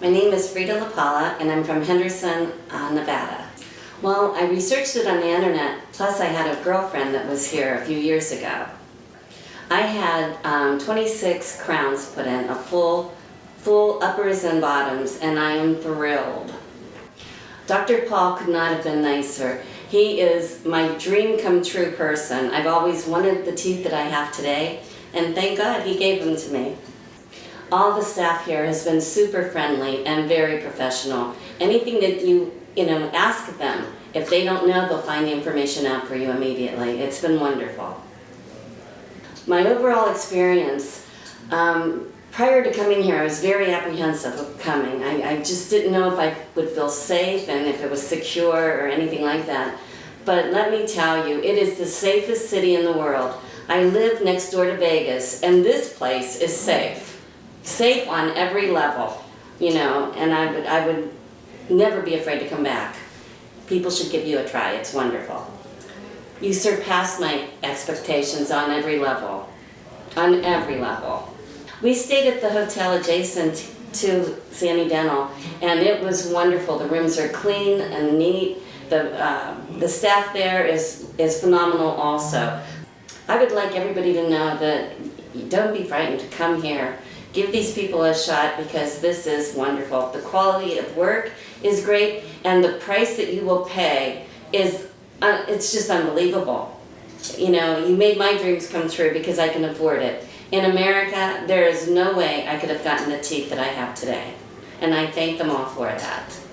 My name is Frida LaPala and I'm from Henderson, uh, Nevada. Well, I researched it on the internet, plus I had a girlfriend that was here a few years ago. I had um, 26 crowns put in, a full, full uppers and bottoms, and I am thrilled. Dr. Paul could not have been nicer. He is my dream come true person. I've always wanted the teeth that I have today, and thank God he gave them to me. All the staff here has been super friendly and very professional. Anything that you, you know, ask them, if they don't know, they'll find the information out for you immediately. It's been wonderful. My overall experience, um, prior to coming here, I was very apprehensive of coming. I, I just didn't know if I would feel safe and if it was secure or anything like that. But let me tell you, it is the safest city in the world. I live next door to Vegas, and this place is safe safe on every level, you know, and I would, I would never be afraid to come back. People should give you a try, it's wonderful. You surpassed my expectations on every level, on every level. We stayed at the hotel adjacent to Sani Dental, and it was wonderful. The rooms are clean and neat. The, uh, the staff there is, is phenomenal also. I would like everybody to know that don't be frightened to come here give these people a shot because this is wonderful. The quality of work is great and the price that you will pay is, uh, it's just unbelievable. You know, you made my dreams come true because I can afford it. In America, there is no way I could have gotten the teeth that I have today. And I thank them all for that.